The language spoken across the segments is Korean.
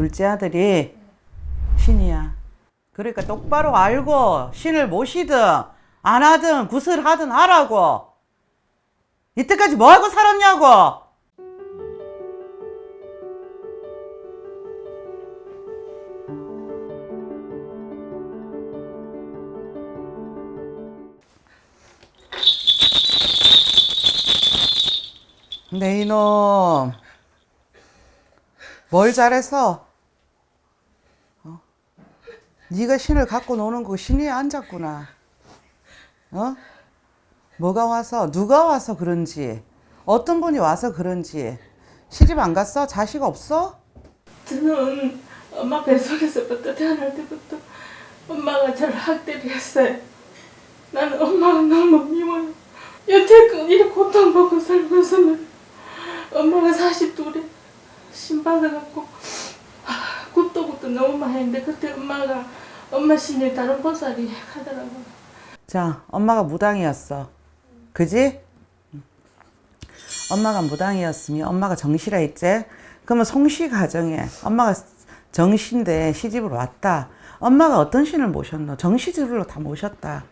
둘째 아들이 신이야. 그러니까 똑바로 알고 신을 모시든 안 하든 구슬 하든 하라고. 이때까지 뭐하고 살았냐고. 네 이놈 뭘 잘해서 어? 네가 신을 갖고 노는 거 신이 앉았구나 어? 뭐가 와서 누가 와서 그런지 어떤 분이 와서 그런지 시집 안 갔어? 자식 없어? 저는 엄마 뱃속에서부터 태어날 때부터 엄마가 저를 학대를 했어요. 나는 엄마가 너무 미워요. 여태껏 이렇게 고통받고 살면서는 엄마가 42에 신받아갖고 굿도 굿도 너무 많이 했는데 그때 엄마가 엄마 신이 다른 보살이 하더라고요. 자 엄마가 무당이었어 그지? 엄마가 무당이었으면 엄마가 정시라 했지? 그러면 송씨 가정에 엄마가 정시인데 시집을 왔다 엄마가 어떤 신을 모셨노? 정시집으로 다 모셨다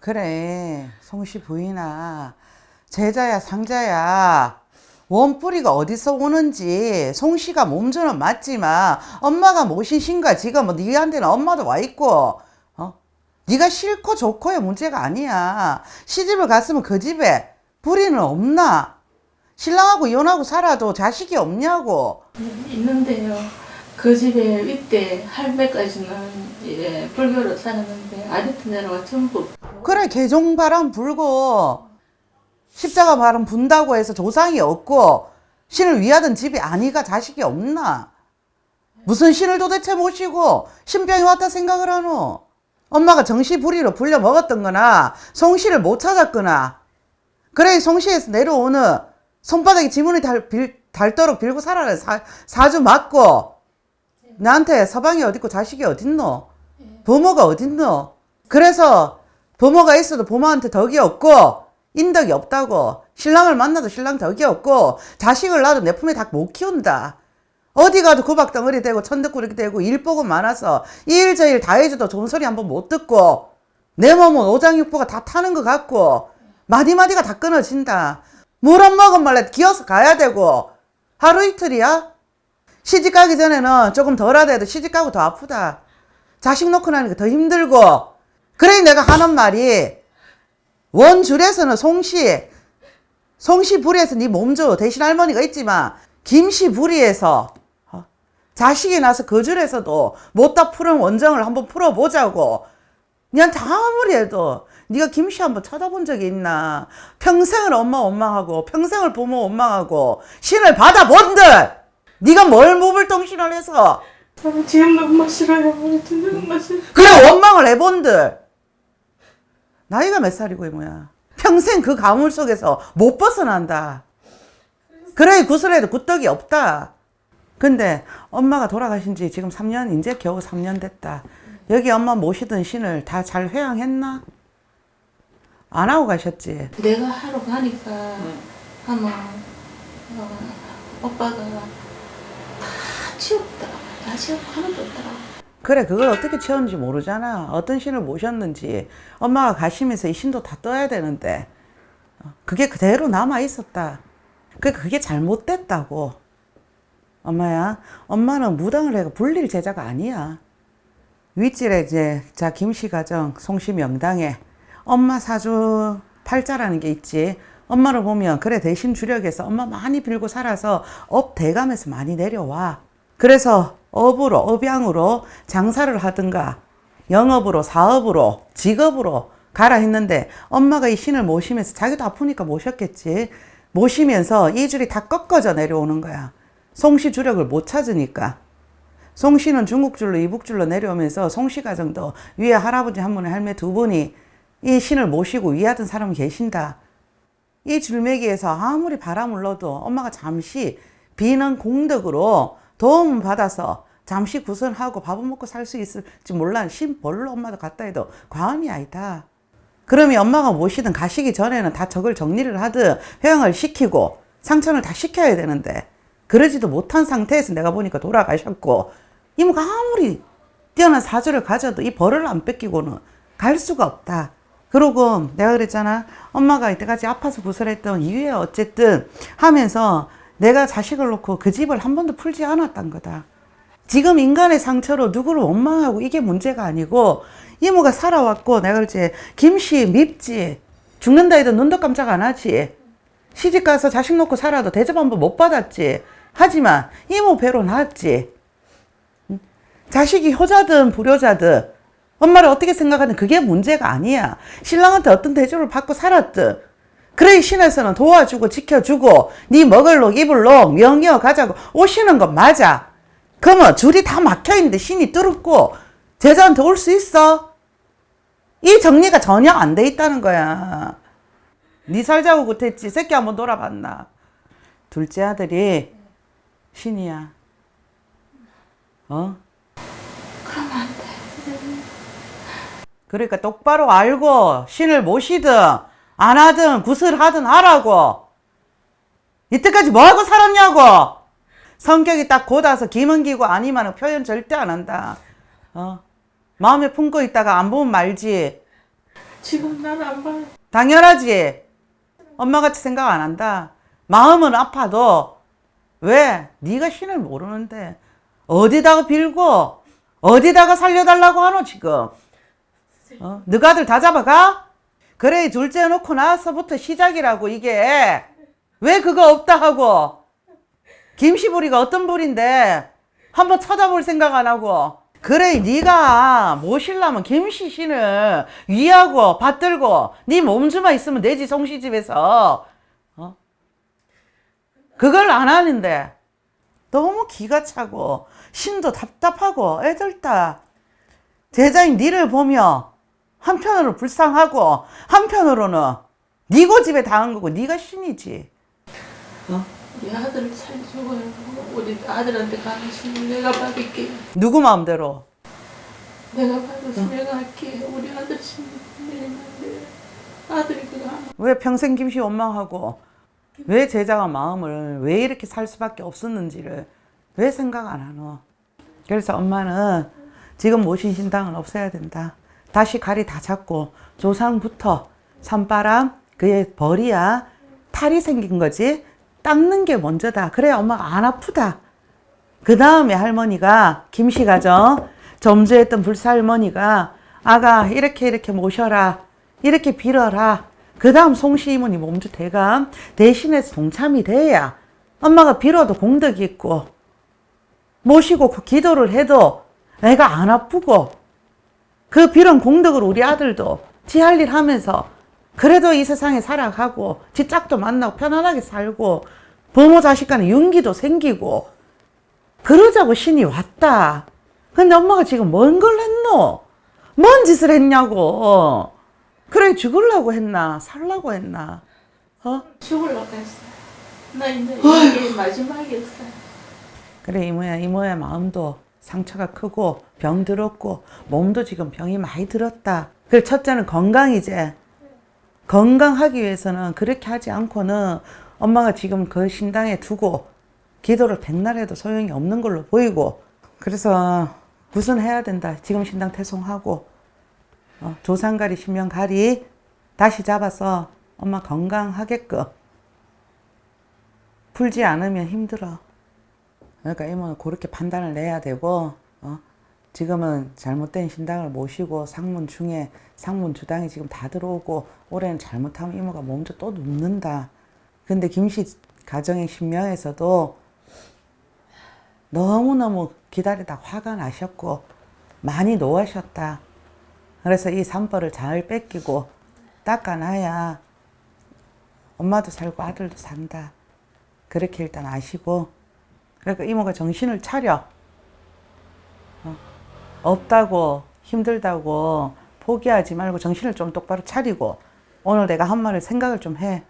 그래 송씨 부인아 제자야 상자야 원뿌리가 어디서 오는지 송씨가 몸주는 맞지만 엄마가 모신 신과 지금 뭐 니한테는 엄마도 와 있고 어? 네가 싫고 좋고의 문제가 아니야 시집을 갔으면 그 집에 뿌리는 없나 신랑하고 이혼하고 살아도 자식이 없냐고 네, 있는데요. 그 집에 이때 할매까지는 이제 불교로 살았는데 아지트 내려가 전부 그래 개종바람 불고 십자가 바람 분다고 해서 조상이 없고 신을 위하던 집이 아니가 자식이 없나? 무슨 신을 도대체 모시고 신병이 왔다 생각을 하노? 엄마가 정시부리로 불려 먹었던 거나 송씨를 못 찾았거나. 그래 송씨에서 내려오는 손바닥에 지문이 달, 빌, 닳도록 빌고 살아라. 사, 사주 맞고. 나한테 서방이 어딨고 자식이 어딨노? 부모가 어딨노? 그래서 부모가 있어도 부모한테 덕이 없고 인덕이 없다고. 신랑을 만나도 신랑 덕이 없고 자식을 낳아도 내 품에 다 못 키운다. 어디 가도 구박덩어리 되고 천덕꾸러기 되고 일 보고 많아서 이 일 저 일 다 해줘도 좋은 소리 한번 못 듣고 내 몸은 오장육부가 다 타는 것 같고 마디마디가 다 끊어진다. 물 한 모금 말래 기어서 가야 되고. 하루 이틀이야? 시집 가기 전에는 조금 덜 하더라도 시집 가고 더 아프다. 자식 놓고 나니까 더 힘들고. 그래 내가 하는 말이 원줄에서는 송씨 송씨 불에서 네 몸줘 대신 할머니가 있지만 김씨 불이에서 어? 자식이 나서 그 줄에서도 못다 푸는 원정을 한번 풀어보자고 니한테 아무리 해도 네가 김씨 한번 쳐다본 적이 있나 평생을 엄마 원망하고 평생을 부모 원망하고 신을 받아본들 네가 뭘 무불통신을 해서 지금도 엄마 싫어요. 진짜 엄마 싫어. 그래 원망을 해본들 나이가 몇 살이고 뭐야 평생 그 가물 속에서 못 벗어난다 그래 구슬에도 굿떡이 없다 근데 엄마가 돌아가신 지 지금 3년 이제 겨우 3년 됐다 여기 엄마 모시던 신을 다 잘 회양했나? 안 하고 가셨지? 내가 하러 가니까 아마 어, 오빠가 다 치웠더라. 다 치웠고 하나도 없더라. 그래 그걸 어떻게 채웠는지 모르잖아. 어떤 신을 모셨는지. 엄마가 가시면서 이 신도 다 떠야 되는데. 어, 그게 그대로 남아 있었다. 그 그게 잘못됐다고. 엄마야 엄마는 무당을 해가 불릴 제자가 아니야. 윗질에 이제 자 김씨 가정 송씨 명당에 엄마 사주 팔자라는 게 있지. 엄마를 보면 그래 대신 주력에서 엄마 많이 빌고 살아서 업 대감에서 많이 내려와. 그래서 업으로 업양으로 장사를 하든가 영업으로 사업으로 직업으로 가라 했는데 엄마가 이 신을 모시면서 자기도 아프니까 모셨겠지. 모시면서 이 줄이 다 꺾어져 내려오는 거야. 송씨 주력을 못 찾으니까. 송씨는 중국줄로 이북줄로 내려오면서 송씨 가정도 위에 할아버지 한 분에 할매 두 분이 이 신을 모시고 위하던 사람이 계신다. 이 줄매기에서 아무리 바람을 넣어도 엄마가 잠시 비는 공덕으로 도움 받아서 잠시 구선하고 밥을 먹고 살 수 있을지 몰라 신 벌로 엄마도 갖다 해도 과언이 아니다. 그러면 엄마가 모시든 가시기 전에는 다 저걸 정리를 하든 회양을 시키고 상처를 다 시켜야 되는데 그러지도 못한 상태에서 내가 보니까 돌아가셨고 이모가 아무리 뛰어난 사주를 가져도 이 벌을 안 뺏기고는 갈 수가 없다. 그러고 내가 그랬잖아. 엄마가 이때까지 아파서 구설했던 이유에 어쨌든 하면서 내가 자식을 놓고 그 집을 한 번도 풀지 않았단 거다. 지금 인간의 상처로 누구를 원망하고 이게 문제가 아니고 이모가 살아왔고 내가 그랬지 김씨 밉지 죽는다 해도 눈도 깜짝 안 하지 시집 가서 자식 놓고 살아도 대접 한번 못 받았지. 하지만 이모 배로 낳았지. 응? 자식이 효자든 불효자든 엄마를 어떻게 생각하든 그게 문제가 아니야. 신랑한테 어떤 대접을 받고 살았든 그래 신에서는 도와주고 지켜주고 네 먹을 록 입을 록 명이어 가자고 오시는 건 맞아 그러면 줄이 다 막혀 있는데 신이 뚫었고 제자한테 올 수 있어? 이 정리가 전혀 안 돼 있다는 거야. 네 살자고 못했지. 새끼 한번 돌아봤나? 둘째 아들이 신이야. 어? 그러면 안 돼. 그러니까 똑바로 알고 신을 모시든 안 하든 구슬하든 하라고. 이때까지 뭐 하고 살았냐고. 성격이 딱 곧아서 김은기고 아니면 표현 절대 안 한다. 어? 마음에 품고 있다가 안 보면 말지. 지금 나는 안 봐요. 당연하지. 엄마같이 생각 안 한다. 마음은 아파도 왜 네가 신을 모르는데 어디다가 빌고 어디다가 살려달라고 하노 지금. 어? 너가 아들 다 잡아가? 그래 둘째 놓고 나서부터 시작이라고 이게 왜 그거 없다 하고 김씨부리가 어떤 부리인데? 한번 쳐다볼 생각 안 하고. 그래 네가 모실라면 김씨 신을 위하고 받들고 네 몸주만 있으면 되지 송시집에서. 어? 그걸 안 하는데. 너무 기가 차고 신도 답답하고 애들 다. 제자인 니를 보며 한편으로 불쌍하고 한편으로는 네 고집에 당한 거고 네가 신이지. 우 리 아들을 살려줘요. 우리 아들한테 가는 신을 내가 받을게. 누구 마음대로 내가 받아서 내가 할게. 우리 아들 신을 내는데 아들이 그거. 왜 평생 김씨 원망하고 왜 제자가 마음을 왜 이렇게 살 수밖에 없었는지를 왜 생각 안 하노? 그래서 엄마는 지금 모신 신당은 없애야 된다. 다시 가리 다 잡고 조상부터 산바람 그의 벌이야 탈이 생긴 거지 닦는 게 먼저다. 그래야 엄마가 안 아프다. 그 다음에 할머니가 김씨 가정 점주했던 불사할머니가 아가 이렇게 이렇게 모셔라 이렇게 빌어라 그 다음 송시 이모니 몸주 대감 대신해서 동참이 돼야 엄마가 빌어도 공덕이 있고 모시고 그 기도를 해도 애가 안 아프고 그 빌은 공덕을 우리 아들도 지 할 일 하면서 그래도 이 세상에 살아가고 지 짝도 만나고 편안하게 살고 부모 자식 간에 윤기도 생기고 그러자고 신이 왔다. 근데 엄마가 지금 뭔 걸 했노? 뭔 짓을 했냐고. 그래 죽으려고 했나? 살라고 했나? 어? 죽으려고 했어요. 나 이제 이게 마지막이었어요. 그래 이모야 이모의 마음도 상처가 크고 병 들었고 몸도 지금 병이 많이 들었다. 그래 첫째는 건강이제. 건강하기 위해서는 그렇게 하지 않고는 엄마가 지금 그 신당에 두고 기도를 백날 해도 소용이 없는 걸로 보이고 그래서 구순해야 된다. 지금 신당 퇴송하고 어, 조상가리 신명가리 다시 잡아서 엄마 건강하게끔 풀지 않으면 힘들어. 그러니까 이모는 그렇게 판단을 내야 되고 어? 지금은 잘못된 신당을 모시고 상문 중에 상문 주당이 지금 다 들어오고 올해는 잘못하면 이모가 몸도 또 눕는다. 근데 김씨 가정의 신명에서도 너무너무 기다리다 화가 나셨고 많이 노하셨다. 그래서 이 산벌을 잘 뺏기고 닦아놔야 엄마도 살고 아들도 산다. 그렇게 일단 아시고 그러니까 이모가 정신을 차려. 어, 없다고 힘들다고 포기하지 말고 정신을 좀 똑바로 차리고 오늘 내가 한 말을 생각을 좀 해.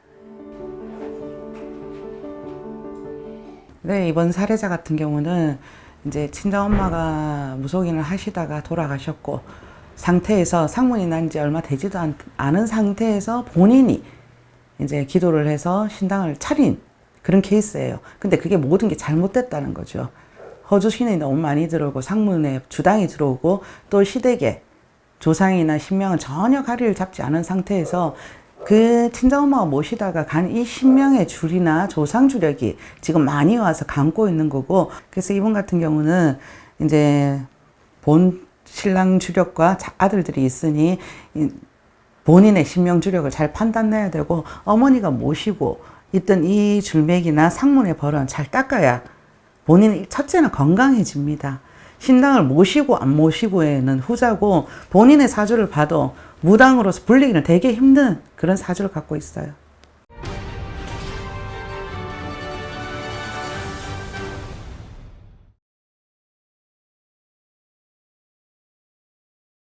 네, 이번 사례자 같은 경우는 이제 친정 엄마가 무속인을 하시다가 돌아가셨고 상태에서 상문이 난 지 얼마 되지도 않, 않은 상태에서 본인이 이제 기도를 해서 신당을 차린 그런 케이스예요. 근데 그게 모든 게 잘못됐다는 거죠. 허주 신이 너무 많이 들어오고 상문에 주당이 들어오고 또 시댁에 조상이나 신명은 전혀 가리를 잡지 않은 상태에서 그 친정엄마가 모시다가 간 이 신명의 줄이나 조상 주력이 지금 많이 와서 감고 있는 거고 그래서 이분 같은 경우는 이제 본 신랑 주력과 자- 아들들이 있으니 이 본인의 신명 주력을 잘 판단해야 되고 어머니가 모시고 있던 이 줄맥이나 상문의 벌은 잘 닦아야 본인이 첫째는 건강해집니다. 신당을 모시고 안 모시고에는 후자고 본인의 사주를 봐도 무당으로서 불리기는 되게 힘든 그런 사주를 갖고 있어요.